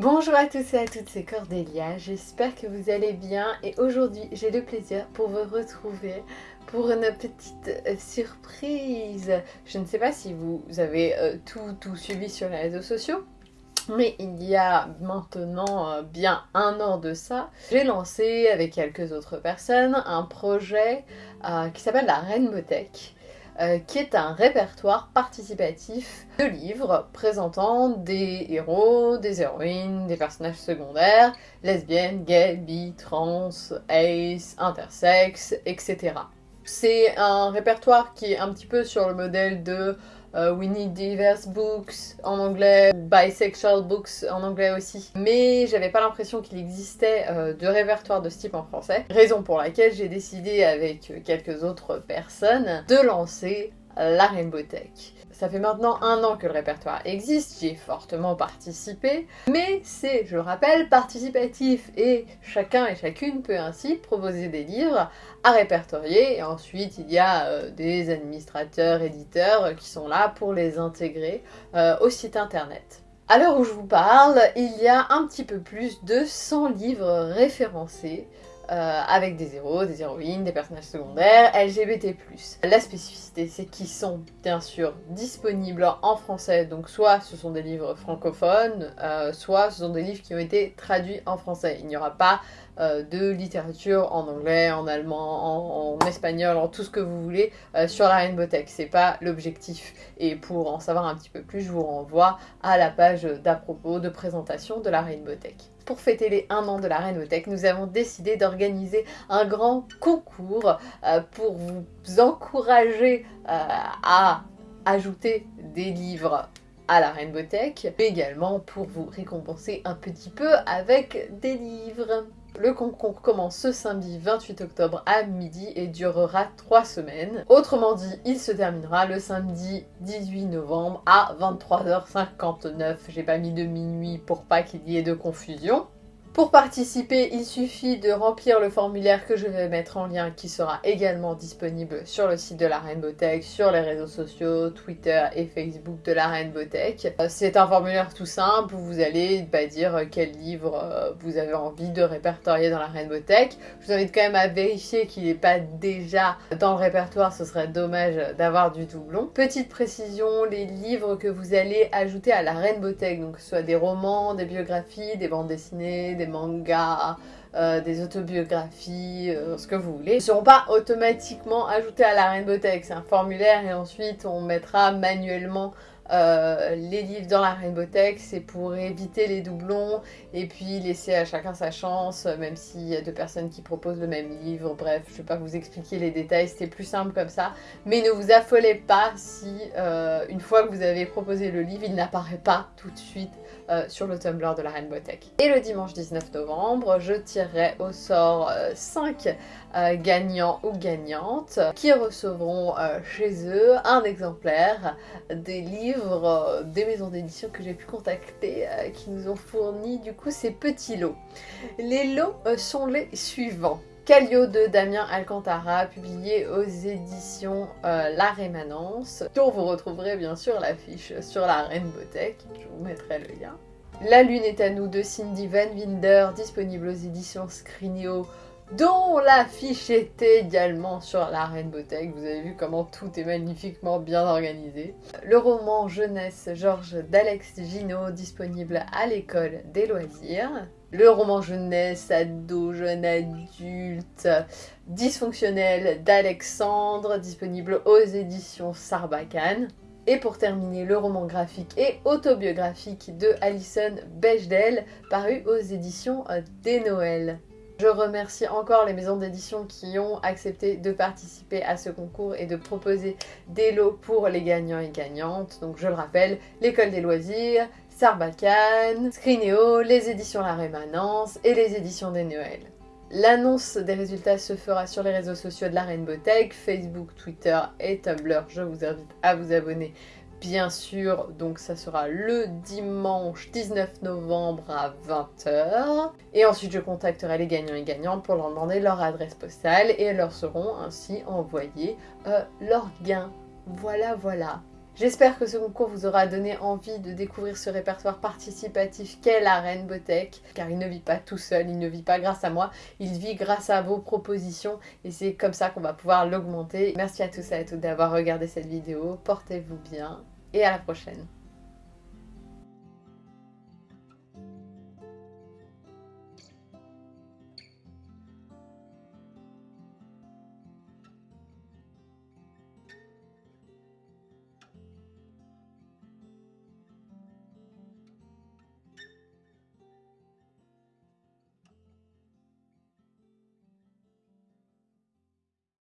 Bonjour à tous et à toutes, c'est Cordélia, j'espère que vous allez bien et aujourd'hui j'ai le plaisir pour vous retrouver pour une petite euh, surprise. Je ne sais pas si vous avez euh, tout, tout suivi sur les réseaux sociaux, mais il y a maintenant euh, bien un an de ça, j'ai lancé avec quelques autres personnes un projet qui s'appelle la Rainbow Tech. Euh, qui est un répertoire participatif de livres présentant des héros, des héroïnes, des personnages secondaires, lesbiennes, gays, bi, trans, ace, intersexes, etc. C'est un répertoire qui est un petit peu sur le modèle de euh, We Need Diverse Books en anglais, Bisexual Books en anglais aussi. Mais j'avais pas l'impression qu'il existait euh, de répertoire de ce type en français. Raison pour laquelle j'ai décidé avec quelques autres personnes de lancer la Rainbow Tech. Ça fait maintenant un an que le répertoire existe, j'y ai fortement participé, mais c'est, je le rappelle, participatif et chacun et chacune peut ainsi proposer des livres à répertorier et ensuite il y a euh, des administrateurs, éditeurs qui sont là pour les intégrer euh, au site internet. À l'heure où je vous parle, il y a un petit peu plus de 100 livres référencés euh, avec des héros, des héroïnes, des personnages secondaires, LGBT+. La spécificité, c'est qu'ils sont bien sûr disponibles en français, donc soit ce sont des livres francophones, euh, soit ce sont des livres qui ont été traduits en français. Il n'y aura pas euh, de littérature en anglais, en allemand, en, espagnol, en tout ce que vous voulez sur la Rainbow Tech. C'est pas l'objectif. Et pour en savoir un petit peu plus, je vous renvoie à la page d'à propos de présentation de la Rainbow Tech pour fêter les 1 an de la Reinothèque, nous avons décidé d'organiser un grand concours euh, pour vous encourager euh, à ajouter des livres à la Rainbow mais également pour vous récompenser un petit peu avec des livres. Le concours commence ce samedi 28 octobre à midi et durera 3 semaines. Autrement dit, il se terminera le samedi 18 novembre à 23h59. J'ai pas mis de minuit pour pas qu'il y ait de confusion. Pour participer, il suffit de remplir le formulaire que je vais mettre en lien qui sera également disponible sur le site de la Rainbow Tech, sur les réseaux sociaux, Twitter et Facebook de la Rainbow Tech. Euh, c'est un formulaire tout simple où vous allez bah, dire quel livre euh, vous avez envie de répertorier dans la Rainbow Tech. Je vous invite quand même à vérifier qu'il n'est pas déjà dans le répertoire, ce serait dommage d'avoir du doublon. Petite précision, les livres que vous allez ajouter à la Rainbow Tech, donc que ce soit des romans, des biographies, des bandes dessinées, des mangas, euh, des autobiographies, euh, ce que vous voulez, ne seront pas automatiquement ajoutés à la Rainbow Tech. C'est un formulaire et ensuite on mettra manuellement euh, les livres dans la Rainbow Tech, c'est pour éviter les doublons et puis laisser à chacun sa chance, même s'il y a deux personnes qui proposent le même livre. Bref, je ne vais pas vous expliquer les détails, c'était plus simple comme ça. Mais ne vous affolez pas si, une fois que vous avez proposé le livre, il n'apparaît pas tout de suite euh, sur le Tumblr de la Rainbow Tech. Et le dimanche 19 novembre, je tirerai au sort 5 euh, euh, gagnants ou gagnantes qui recevront chez eux un exemplaire des livres des maisons d'édition que j'ai pu contacter qui nous ont fourni du coup ces petits lots. Les lots sont les suivants. Calio de Damien Alcantara, publié aux éditions euh, La Rémanence, dont vous retrouverez bien sûr l'affiche sur la Rainbow Tech, je vous mettrai le lien. La Lune est à nous de Cindy Van Winder, disponible aux éditions Scrinio, dont l'affiche est également sur la Rainbow Tech. Vous avez vu comment tout est magnifiquement bien organisé. Le roman jeunesse Georges d'Alex Gino, disponible à l'école des loisirs le roman jeunesse, ado, jeune adulte, dysfonctionnel d'Alexandre, disponible aux éditions Sarbacane. Et pour terminer, le roman graphique et autobiographique de Alison Bechdel, paru aux éditions des Noël. Je remercie encore les maisons d'édition qui ont accepté de participer à ce concours et de proposer des lots pour les gagnants et gagnantes. Donc je le rappelle, l'école des loisirs, Sarbacane, Scrineo, les éditions La Rémanence et les éditions des Noël. L'annonce des résultats se fera sur les réseaux sociaux de la Rainbow Tech, Facebook, Twitter et Tumblr. Je vous invite à vous abonner bien sûr, donc ça sera le dimanche 19 novembre à 20h. Et ensuite je contacterai les gagnants et gagnantes pour leur demander leur adresse postale et elles leur seront ainsi envoyés euh, leurs gains. Voilà, voilà. J'espère que ce concours vous aura donné envie de découvrir ce répertoire participatif qu'est la Rainbowtech, car il ne vit pas tout seul, il ne vit pas grâce à moi, il vit grâce à vos propositions et c'est comme ça qu'on va pouvoir l'augmenter. Merci à tous et à toutes d'avoir regardé cette vidéo, portez-vous bien et à la prochaine.